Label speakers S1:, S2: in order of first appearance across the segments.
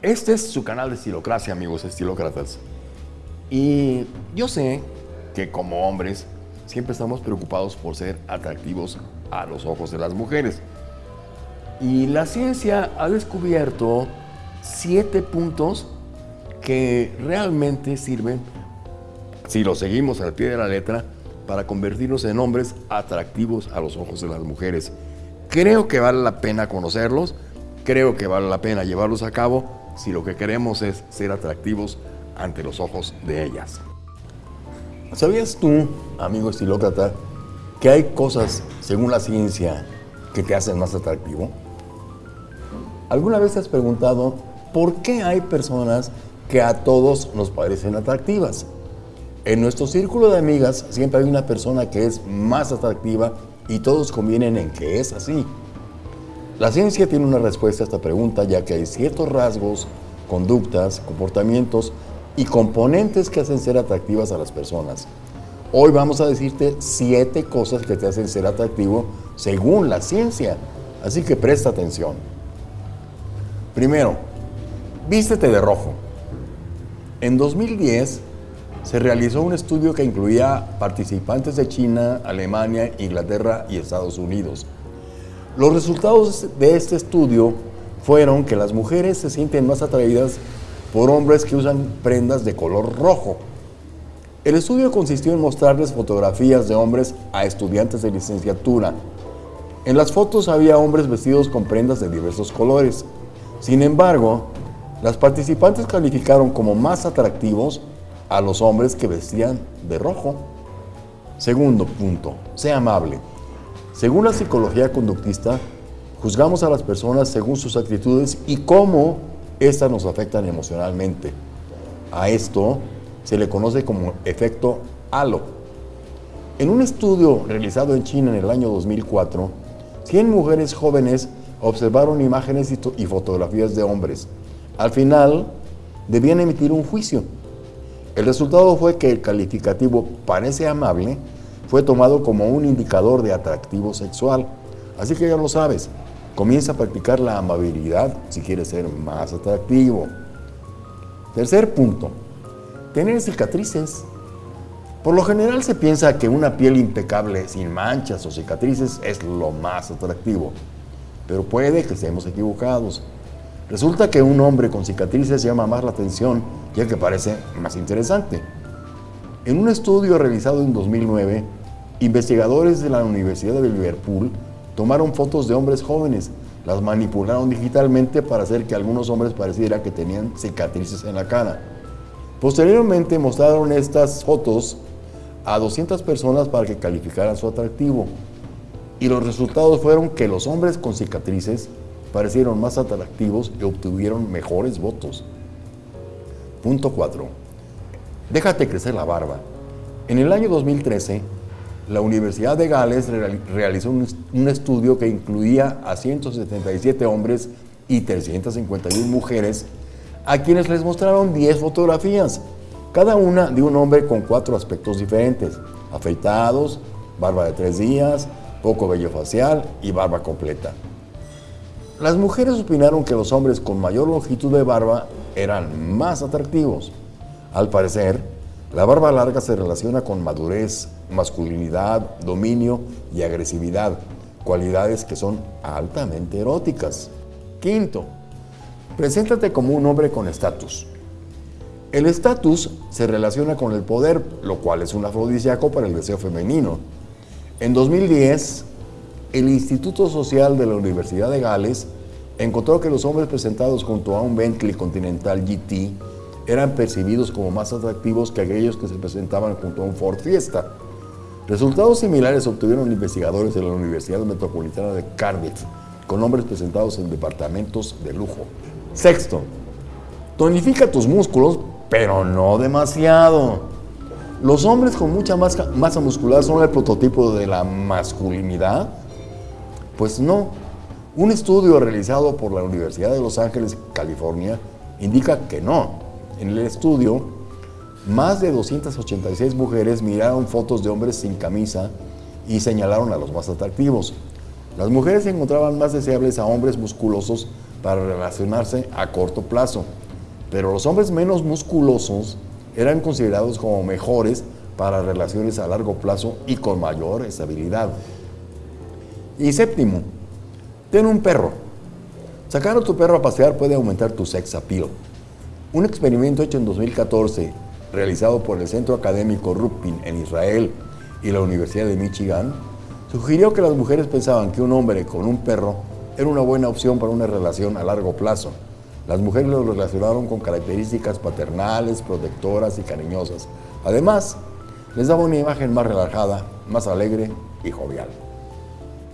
S1: Este es su canal de estilocracia, amigos estilócratas. Y yo sé que como hombres siempre estamos preocupados por ser atractivos a los ojos de las mujeres. Y la ciencia ha descubierto siete puntos que realmente sirven, si lo seguimos al pie de la letra, para convertirnos en hombres atractivos a los ojos de las mujeres. Creo que vale la pena conocerlos, creo que vale la pena llevarlos a cabo si lo que queremos es ser atractivos ante los ojos de ellas. ¿Sabías tú, amigo estilócrata, que hay cosas, según la ciencia, que te hacen más atractivo? ¿Alguna vez te has preguntado por qué hay personas que a todos nos parecen atractivas? En nuestro círculo de amigas siempre hay una persona que es más atractiva y todos convienen en que es así. La ciencia tiene una respuesta a esta pregunta ya que hay ciertos rasgos, conductas, comportamientos y componentes que hacen ser atractivas a las personas. Hoy vamos a decirte siete cosas que te hacen ser atractivo según la ciencia, así que presta atención. Primero, vístete de rojo. En 2010, se realizó un estudio que incluía participantes de China, Alemania, Inglaterra y Estados Unidos. Los resultados de este estudio fueron que las mujeres se sienten más atraídas por hombres que usan prendas de color rojo. El estudio consistió en mostrarles fotografías de hombres a estudiantes de licenciatura. En las fotos había hombres vestidos con prendas de diversos colores. Sin embargo, las participantes calificaron como más atractivos a los hombres que vestían de rojo. Segundo punto, sea amable. Según la psicología conductista, juzgamos a las personas según sus actitudes y cómo éstas nos afectan emocionalmente. A esto se le conoce como efecto halo. En un estudio realizado en China en el año 2004, 100 mujeres jóvenes observaron imágenes y fotografías de hombres. Al final, debían emitir un juicio. El resultado fue que el calificativo parece amable fue tomado como un indicador de atractivo sexual. Así que ya lo sabes, comienza a practicar la amabilidad si quieres ser más atractivo. Tercer punto, tener cicatrices. Por lo general se piensa que una piel impecable, sin manchas o cicatrices, es lo más atractivo. Pero puede que estemos equivocados. Resulta que un hombre con cicatrices llama más la atención y el que parece más interesante. En un estudio realizado en 2009, investigadores de la Universidad de Liverpool tomaron fotos de hombres jóvenes, las manipularon digitalmente para hacer que algunos hombres pareciera que tenían cicatrices en la cara. Posteriormente mostraron estas fotos a 200 personas para que calificaran su atractivo. Y los resultados fueron que los hombres con cicatrices parecieron más atractivos y obtuvieron mejores votos. Punto 4. Déjate crecer la barba. En el año 2013, la Universidad de Gales realizó un estudio que incluía a 177 hombres y 351 mujeres, a quienes les mostraron 10 fotografías, cada una de un hombre con cuatro aspectos diferentes, afeitados, barba de tres días, poco vello facial y barba completa. Las mujeres opinaron que los hombres con mayor longitud de barba eran más atractivos. Al parecer, la barba larga se relaciona con madurez, masculinidad, dominio y agresividad, cualidades que son altamente eróticas. Quinto, preséntate como un hombre con estatus. El estatus se relaciona con el poder, lo cual es un afrodisíaco para el deseo femenino. En 2010, el Instituto Social de la Universidad de Gales encontró que los hombres presentados junto a un Bentley Continental GT eran percibidos como más atractivos que aquellos que se presentaban junto a un Ford Fiesta. Resultados similares obtuvieron investigadores de la Universidad Metropolitana de Cardiff, con hombres presentados en departamentos de lujo. Sexto, tonifica tus músculos, pero no demasiado. Los hombres con mucha masa muscular son el prototipo de la masculinidad pues no. Un estudio realizado por la Universidad de Los Ángeles, California, indica que no. En el estudio, más de 286 mujeres miraron fotos de hombres sin camisa y señalaron a los más atractivos. Las mujeres encontraban más deseables a hombres musculosos
S2: para relacionarse a corto plazo, pero los hombres menos musculosos eran considerados como mejores para relaciones a largo plazo y con mayor estabilidad. Y séptimo, ten un perro. Sacar a tu perro a pasear puede aumentar tu sex appeal. Un experimento hecho en 2014, realizado por el Centro Académico Rupin en Israel y la Universidad de Michigan, sugirió que las mujeres pensaban que un hombre con un perro era una buena opción para una relación a largo plazo. Las mujeres lo relacionaron con características paternales, protectoras y cariñosas. Además, les daba una imagen más relajada, más alegre y jovial.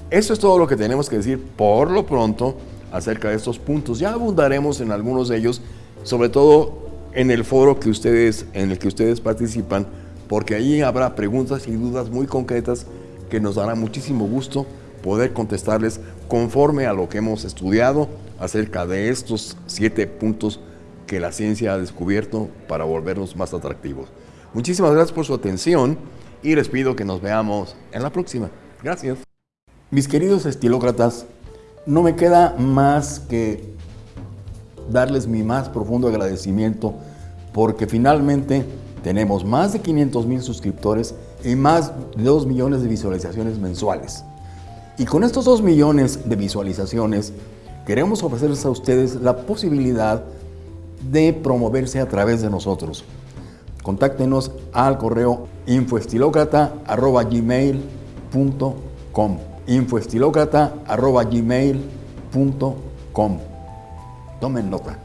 S1: Eso es todo lo que tenemos que decir por lo pronto acerca de estos puntos. Ya abundaremos en algunos de ellos, sobre todo en el foro que ustedes, en el que ustedes participan, porque ahí habrá preguntas y dudas muy concretas que nos dará muchísimo gusto poder contestarles conforme a lo que hemos estudiado acerca de estos siete puntos que la ciencia ha descubierto para volvernos más atractivos. Muchísimas gracias por su atención y les pido que nos veamos en la próxima. Gracias.
S2: Mis queridos estilócratas, no me queda más que darles mi más profundo agradecimiento porque finalmente tenemos más de 500 mil suscriptores y más de 2 millones de visualizaciones mensuales. Y con estos 2 millones de visualizaciones queremos ofrecerles a ustedes la posibilidad de promoverse a través de nosotros. Contáctenos al correo infoestilocrata.gmail.com infoestilocrata.gmail.com Tomen nota.